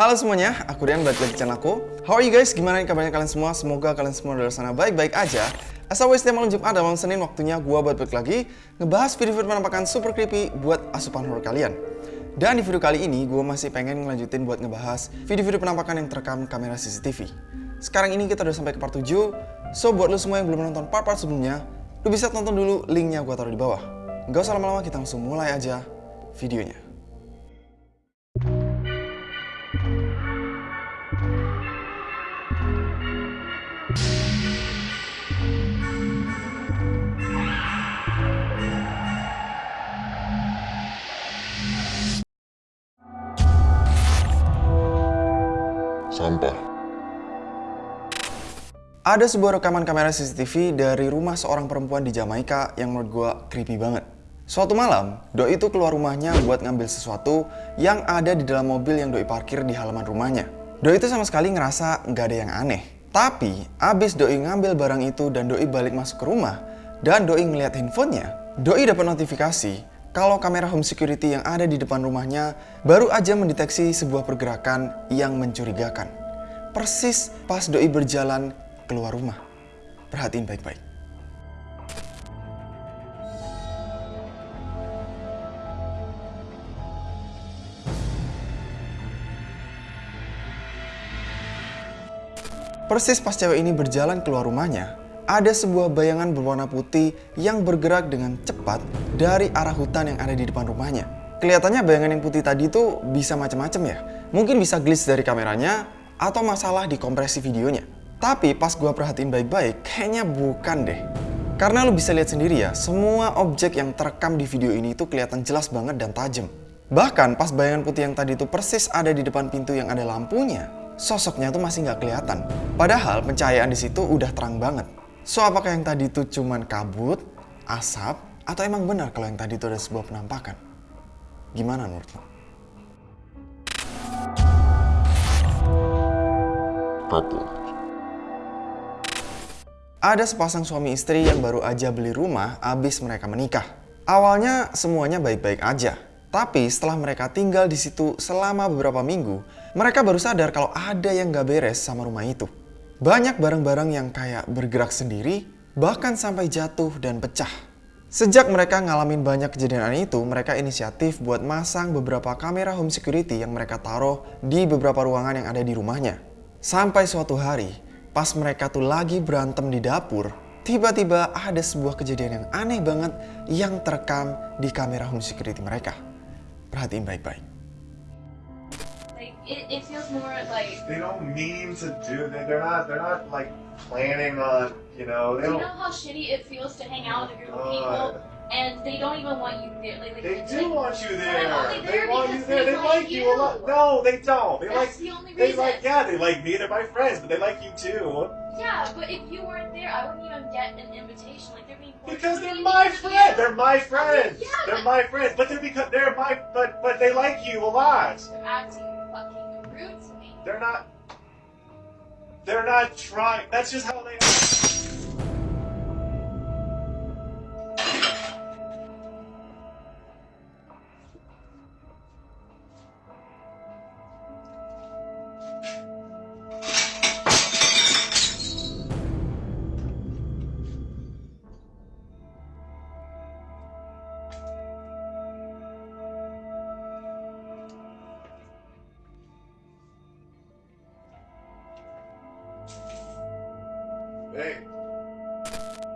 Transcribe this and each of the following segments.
Halo semuanya, aku Rian balik lagi channel aku. How are you guys? Gimana kabarnya kalian semua? Semoga kalian semua dari sana baik-baik aja. As always, setiap malam Jumat dan malam Senin waktunya gua buat balik lagi ngebahas video-video penampakan super creepy buat asupan horror kalian. Dan di video kali ini, gue masih pengen ngelanjutin buat ngebahas video-video penampakan yang terekam kamera CCTV. Sekarang ini kita udah sampai ke part 7, so buat lo semua yang belum nonton part-part sebelumnya, lo bisa tonton dulu linknya gue taruh di bawah. Gak usah lama-lama, kita langsung mulai aja videonya. Sampah. Ada sebuah rekaman kamera CCTV dari rumah seorang perempuan di Jamaika yang menurut gue creepy banget. Suatu malam, Doi itu keluar rumahnya buat ngambil sesuatu yang ada di dalam mobil yang Doi parkir di halaman rumahnya. Doi itu sama sekali ngerasa nggak ada yang aneh. Tapi, abis Doi ngambil barang itu dan Doi balik masuk ke rumah, dan Doi ngeliat handphonenya, Doi dapat notifikasi kalau kamera home security yang ada di depan rumahnya baru aja mendeteksi sebuah pergerakan yang mencurigakan. Persis pas Doi berjalan keluar rumah. Perhatiin baik-baik. Persis pas cewek ini berjalan keluar rumahnya, ada sebuah bayangan berwarna putih yang bergerak dengan cepat dari arah hutan yang ada di depan rumahnya. Kelihatannya bayangan yang putih tadi itu bisa macam-macam ya. Mungkin bisa glitch dari kameranya atau masalah di kompresi videonya. Tapi pas gua perhatiin baik-baik, kayaknya bukan deh. Karena lo bisa lihat sendiri ya, semua objek yang terekam di video ini itu kelihatan jelas banget dan tajam. Bahkan pas bayangan putih yang tadi itu persis ada di depan pintu yang ada lampunya, sosoknya tuh masih nggak kelihatan. Padahal pencahayaan di situ udah terang banget. So apakah yang tadi itu cuman kabut, asap, atau emang benar kalau yang tadi itu ada sebuah penampakan? Gimana menurut lo? Ada sepasang suami istri yang baru aja beli rumah abis mereka menikah. Awalnya semuanya baik-baik aja. Tapi setelah mereka tinggal di situ selama beberapa minggu, mereka baru sadar kalau ada yang gak beres sama rumah itu. Banyak barang-barang yang kayak bergerak sendiri, bahkan sampai jatuh dan pecah. Sejak mereka ngalamin banyak kejadian itu, mereka inisiatif buat masang beberapa kamera home security yang mereka taruh di beberapa ruangan yang ada di rumahnya. Sampai suatu hari, pas mereka tuh lagi berantem di dapur, tiba-tiba ada sebuah kejadian yang aneh banget yang terekam di kamera home security mereka. Perhatiin baik-baik. Like it, it feels more like. They don't mean to do that. They're not. They're not like planning on. You know. They Do you don't. know how shitty it feels to hang out with a group of people God. And they don't even want you there? Like, like They do like, want you there. I'm They want you there. they They like like you a lot. No, they don't. They That's like. the only They reason. like. Yeah, they like me. They're my friends, but they like you too. Yeah, but if you weren't there, I wouldn't even get an invitation. Like they're being Because they're my there. friends. They're my friends. Yeah, They're my friends. But they're because they're my. But but they like you a lot. They're acting fucking rude to me. They're not. They're not trying. That's just how they are.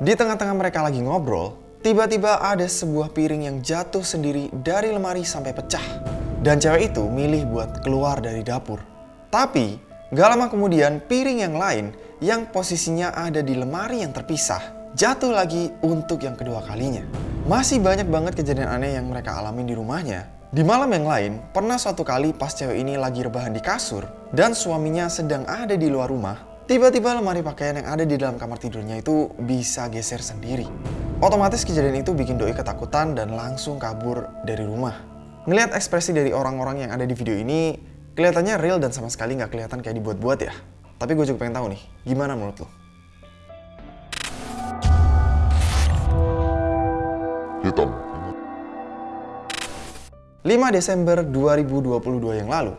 Di tengah-tengah mereka lagi ngobrol, tiba-tiba ada sebuah piring yang jatuh sendiri dari lemari sampai pecah. Dan cewek itu milih buat keluar dari dapur. Tapi, gak lama kemudian piring yang lain yang posisinya ada di lemari yang terpisah jatuh lagi untuk yang kedua kalinya. Masih banyak banget kejadian aneh yang mereka alami di rumahnya. Di malam yang lain, pernah suatu kali pas cewek ini lagi rebahan di kasur dan suaminya sedang ada di luar rumah, Tiba-tiba lemari pakaian yang ada di dalam kamar tidurnya itu bisa geser sendiri. Otomatis kejadian itu bikin Doi ketakutan dan langsung kabur dari rumah. Ngelihat ekspresi dari orang-orang yang ada di video ini, kelihatannya real dan sama sekali nggak kelihatan kayak dibuat-buat ya. Tapi gue juga pengen tahu nih, gimana menurut lo? hitam, 5 Desember 2022 yang lalu,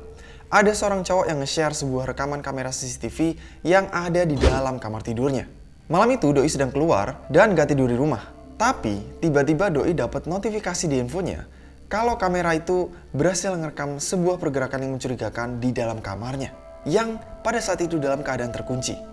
ada seorang cowok yang nge-share sebuah rekaman kamera CCTV yang ada di dalam kamar tidurnya. Malam itu Doi sedang keluar dan gak tidur di rumah. Tapi tiba-tiba Doi dapat notifikasi di infonya kalau kamera itu berhasil merekam sebuah pergerakan yang mencurigakan di dalam kamarnya yang pada saat itu dalam keadaan terkunci.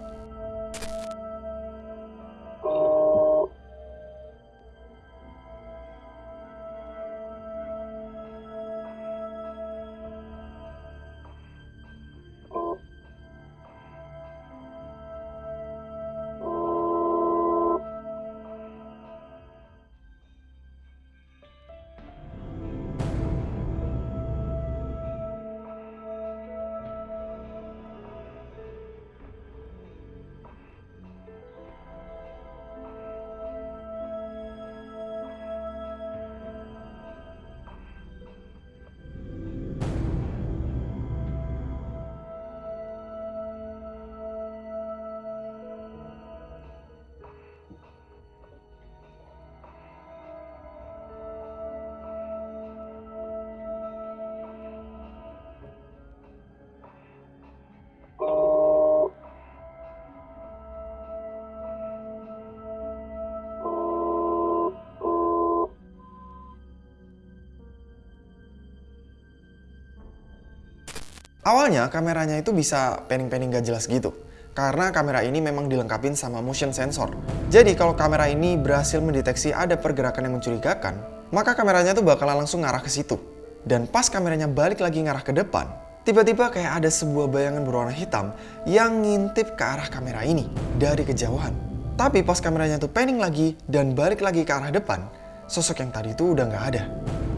Awalnya kameranya itu bisa panning-panning gak jelas gitu. Karena kamera ini memang dilengkapi sama motion sensor. Jadi kalau kamera ini berhasil mendeteksi ada pergerakan yang mencurigakan, maka kameranya tuh bakalan langsung ngarah ke situ. Dan pas kameranya balik lagi ngarah ke depan, tiba-tiba kayak ada sebuah bayangan berwarna hitam yang ngintip ke arah kamera ini dari kejauhan. Tapi pas kameranya tuh panning lagi dan balik lagi ke arah depan, sosok yang tadi itu udah nggak ada.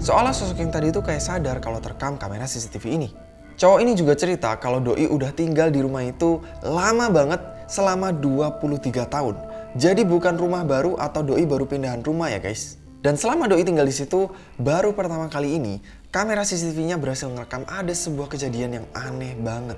Soalnya sosok yang tadi itu kayak sadar kalau terekam kamera CCTV ini. Cowok ini juga cerita kalau Doi udah tinggal di rumah itu lama banget selama 23 tahun. Jadi bukan rumah baru atau Doi baru pindahan rumah ya guys. Dan selama Doi tinggal di situ, baru pertama kali ini kamera CCTV-nya berhasil merekam ada sebuah kejadian yang aneh banget.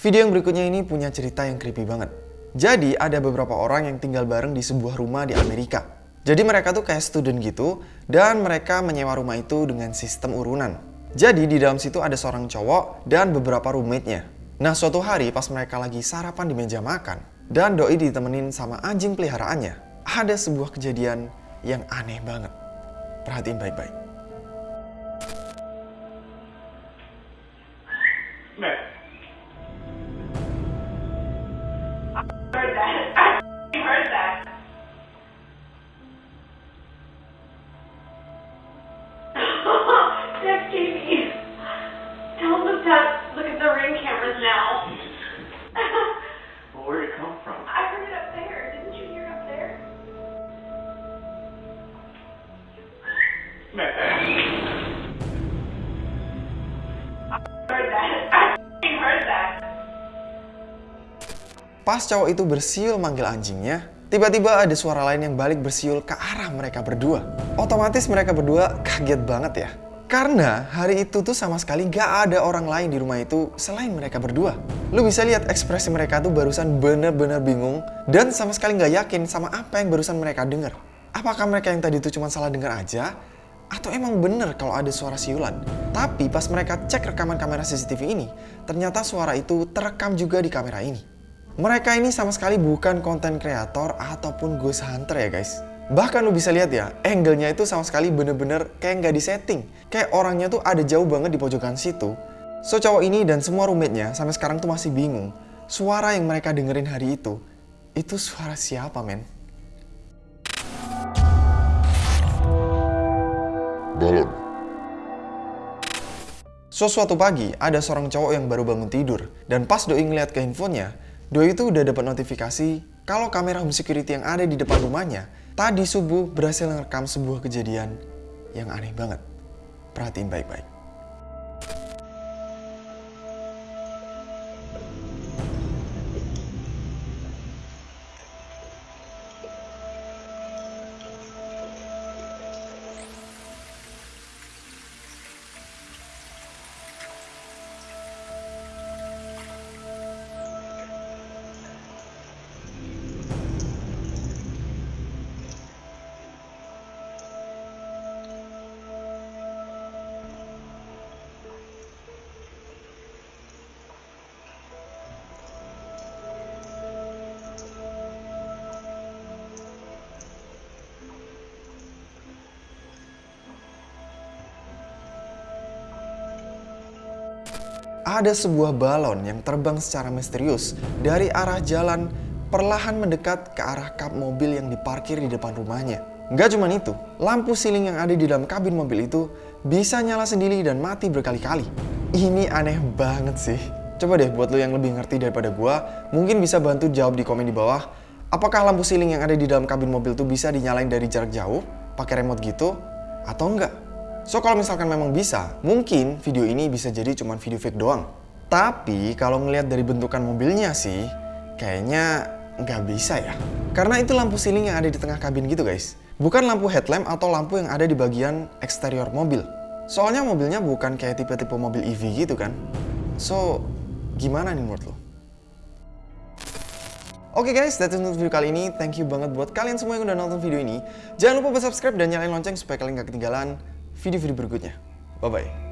Video yang berikutnya ini punya cerita yang creepy banget. Jadi ada beberapa orang yang tinggal bareng di sebuah rumah di Amerika. Jadi mereka tuh kayak student gitu dan mereka menyewa rumah itu dengan sistem urunan. Jadi di dalam situ ada seorang cowok dan beberapa roommate-nya. Nah suatu hari pas mereka lagi sarapan di meja makan dan Doi ditemenin sama anjing peliharaannya, ada sebuah kejadian yang aneh banget. Perhatiin baik-baik. Pas cowok itu bersiul manggil anjingnya, tiba-tiba ada suara lain yang balik bersiul ke arah mereka berdua. Otomatis mereka berdua kaget banget ya. Karena hari itu tuh sama sekali gak ada orang lain di rumah itu selain mereka berdua. Lu bisa lihat ekspresi mereka tuh barusan bener-bener bingung dan sama sekali gak yakin sama apa yang barusan mereka denger. Apakah mereka yang tadi itu cuma salah denger aja? Atau emang bener kalau ada suara siulan? Tapi pas mereka cek rekaman kamera CCTV ini, ternyata suara itu terekam juga di kamera ini. Mereka ini sama sekali bukan konten kreator ataupun ghost hunter ya guys. Bahkan lu bisa lihat ya, angle-nya itu sama sekali bener-bener kayak nggak disetting. Kayak orangnya tuh ada jauh banget di pojokan situ. So cowok ini dan semua roommate-nya sampai sekarang tuh masih bingung. Suara yang mereka dengerin hari itu, itu suara siapa men? Balon. So suatu pagi ada seorang cowok yang baru bangun tidur dan pas Doi ngeliat ke handphonenya, Doi itu udah dapat notifikasi kalau kamera home security yang ada di depan rumahnya tadi subuh berhasil merekam sebuah kejadian yang aneh banget. Perhatiin baik-baik. Ada sebuah balon yang terbang secara misterius dari arah jalan perlahan mendekat ke arah kap mobil yang diparkir di depan rumahnya. Nggak cuma itu, lampu siling yang ada di dalam kabin mobil itu bisa nyala sendiri dan mati berkali-kali. Ini aneh banget sih. Coba deh buat lo yang lebih ngerti daripada gua, mungkin bisa bantu jawab di komen di bawah. Apakah lampu siling yang ada di dalam kabin mobil tuh bisa dinyalain dari jarak jauh, pakai remote gitu, atau enggak? So kalau misalkan memang bisa, mungkin video ini bisa jadi cuma video fake doang. Tapi kalau ngelihat dari bentukan mobilnya sih, kayaknya nggak bisa ya. Karena itu lampu siling yang ada di tengah kabin gitu guys. Bukan lampu headlamp atau lampu yang ada di bagian eksterior mobil. Soalnya mobilnya bukan kayak tipe-tipe mobil EV gitu kan. So, gimana nih menurut lo? Oke guys, that's it untuk video kali ini. Thank you banget buat kalian semua yang udah nonton video ini. Jangan lupa buat subscribe dan nyalain lonceng supaya kalian gak ketinggalan video-video berikutnya. Bye-bye.